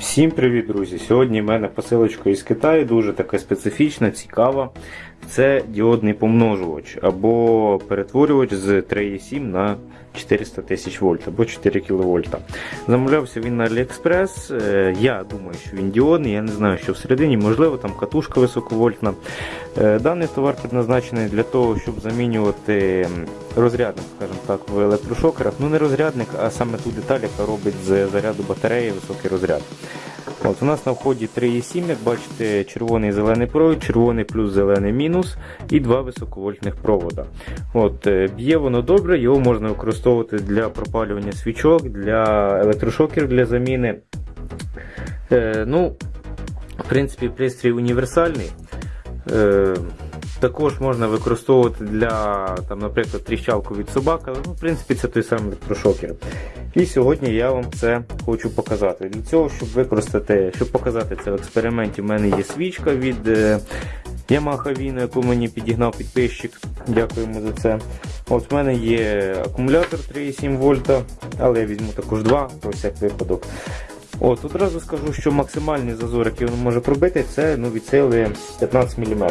Всім привіт, друзі! Сьогодні в мене посилочка із Китаю, дуже така специфічна, цікава. Це діодний помножувач або перетворювач з 3,7 на 400 тисяч вольт або 4 кВт. Замовлявся він на AliExpress. Е, Я думаю, що він діодний, я не знаю, що всередині, можливо, там катушка високовольтна. Е, Даний товар предназначений для того, щоб замінювати розрядник, скажімо так, в електрошокерах. Ну не розрядник, а саме ту деталь, яка робить з заряду батареї високий розряд. От У нас на вході 3,7, як бачите, червоний зелений провід, червоний плюс зелений мінус і два високовольтних провода. От, е, Б'є воно добре, його можна використовувати для пропалювання свічок, для електрошокерів для заміни. Е, ну, В принципі, пристрій універсальний. Е, також можна використовувати для, там, наприклад, тріщалку від собак, але ну, в принципі це той самий електрошокер. І сьогодні я вам це хочу показати. Для цього, щоб використати, щоб показати це в експерименті, в мене є свічка від е, Yamaha Vino, яку мені підігнав підписчик. Дякуємо за це. От в мене є акумулятор 3,7 вольта, але я візьму також два, про всяк випадок. От, Одразу скажу, що максимальний зазор, який воно може пробити, це ну, від сили 15 мм.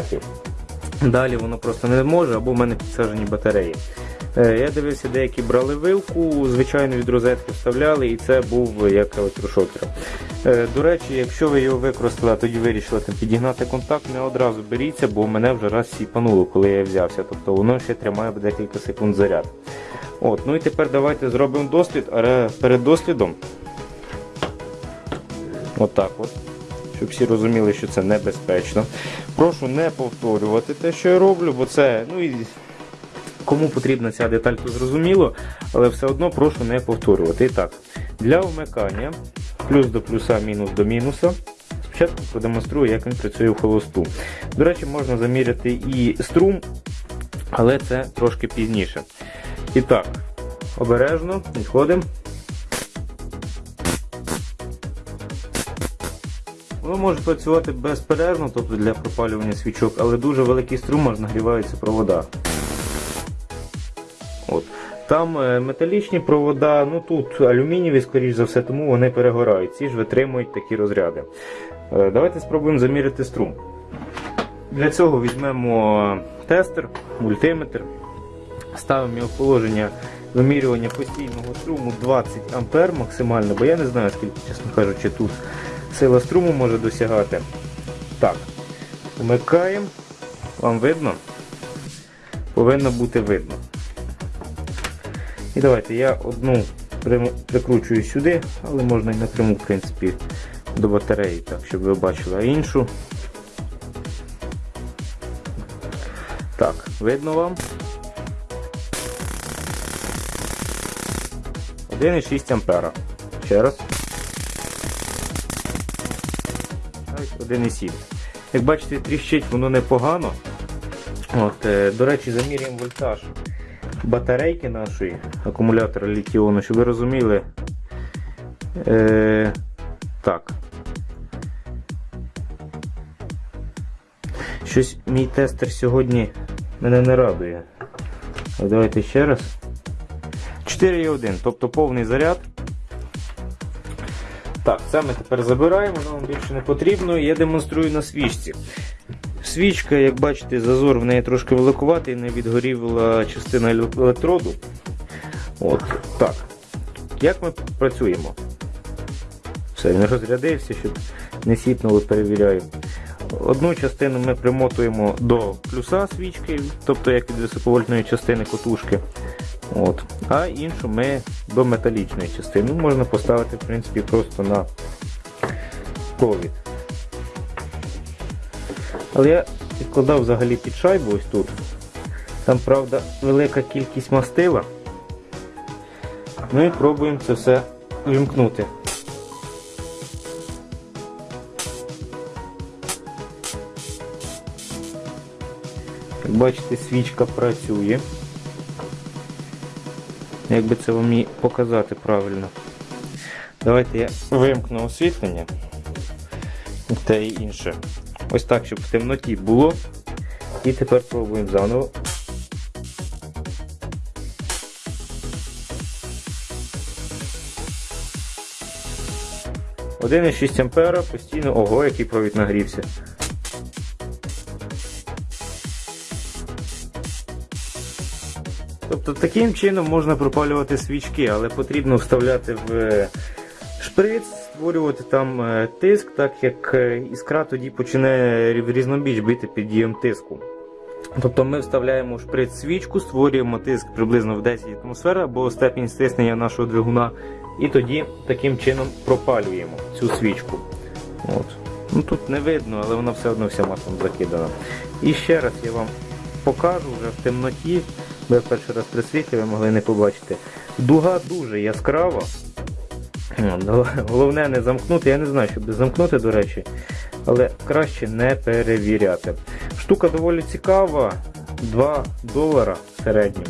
Далі воно просто не може, або в мене підсаджені батареї. Е, Я дивився, деякі брали вилку, звичайно, від розетки вставляли, і це був як електрошокер. Е, До речі, якщо ви його використали, тоді вирішили там, підігнати контакт, не одразу беріться, бо мене вже раз сіпануло, коли я взявся. Тобто воно ще тримає декілька секунд заряд. От, Ну і тепер давайте зробимо дослід, але перед дослідом. Отак от. Щоб всі розуміли, що це небезпечно. Прошу не повторювати те, що я роблю, бо це. ну і Кому потрібна ця деталь, то зрозуміло, але все одно прошу не повторювати. І так, для вмикання плюс до плюса, мінус до мінуса. Спочатку продемонструю, як він працює в холосту. До речі, можна заміряти і струм, але це трошки пізніше. І так, обережно відходимо. Воно може працювати безперервно, тобто для пропалювання свічок, але дуже великий струм аж нагріваються провода. От. Там е, металічні провода, ну тут алюмінієві, скоріш за все, тому вони перегорають. Ці ж витримують такі розряди. Е, Давайте спробуємо заміряти струм. Для цього візьмемо тестер, мультиметр, ставимо його в положення вимірювання постійного струму 20 А максимально, бо я не знаю, скільки, чесно кажучи, тут сила струму може досягати. Так, вмикаємо. Вам видно? Повинно бути видно. І давайте я одну прикручую сюди, але можна і напряму в принципі, до батареї, так, щоб ви бачили, іншу. Так, видно вам. 1,6 ампера. Ще раз. 1,7. Як бачите, тріщить воно непогано. От, е, До речі, замірюємо вольтаж батарейки нашої акумулятора літіону, щоб ви розуміли. Е, Так. Щось мій тестер сьогодні мене не радує. Давайте ще раз. 4,1, тобто повний заряд. Так, це ми тепер забираємо, воно нам більше не потрібно. Я демонструю на свічці. Свічка, як бачите, зазор в неї трошки великуватий, не відгоріла частина електроду. От, так. Як ми працюємо? Все, він розрядився, щоб не сіпнуло, перевіряємо. Одну частину ми примотуємо до плюса свічки, тобто як від високовольтної частини котушки. От. А іншу ми до металічної частини. Можна поставити в принципі, просто на провід. Але я підкладав взагалі під шайбу ось тут. Там, правда, велика кількість мастила. Ну і пробуємо це все вимкнути. Як бачите, свічка працює. Як би це вам показати правильно? Давайте я вимкну освітлення та і інше. Ось так, щоб в темноті було. І тепер пробуємо заново. Один 1,6 ампера постійно. Ого, який провід нагрівся. Тобто таким чином можна пропалювати свічки, але потрібно вставляти в е, шприц, створювати там е, тиск, так як е, іскра тоді почне різнобіч бити під дієм тиску. Тобто ми вставляємо в шприц свічку, створюємо тиск приблизно в 10 атмосфер або степінь стиснення нашого двигуна, і тоді таким чином пропалюємо цю свічку. От. Ну, тут не видно, але вона все одно вся маслом закидана. І ще раз я вам покажу вже в темноті, я перший раз при світлі ви могли не побачити. Дуга дуже яскрава. Головне не замкнути, я не знаю, щоб замкнути, до речі, але краще не перевіряти. Штука доволі цікава, 2 долара в середньому.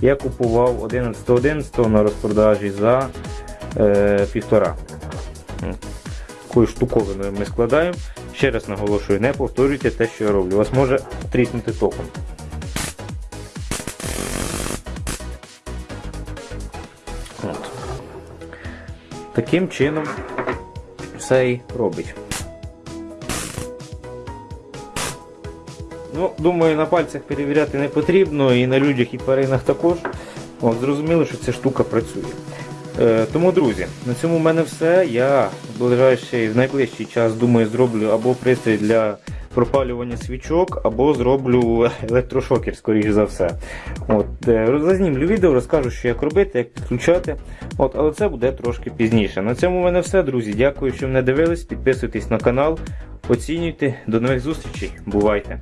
Я купував 11.11 на розпродажі за е, півтора. Такою штуковиною ми складаємо. Ще раз наголошую, не повторюйте те, що я роблю. Вас може тріснути током. Таким чином все і робить. Ну, думаю, на пальцях перевіряти не потрібно, і на людях, і тваринах також. От, зрозуміло, що ця штука працює. Е, тому, друзі, на цьому в мене все. Я в ближайший, в найближчий час думаю, зроблю або пристрій для пропалювання свічок, або зроблю електрошокер, скоріш за все. Е, зазнімлю відео, розкажу, що як робити, як підключати. От, але це буде трошки пізніше. На цьому в мене все, друзі. Дякую, що мене дивились. Підписуйтесь на канал, оцінюйте. До нових зустрічей. Бувайте!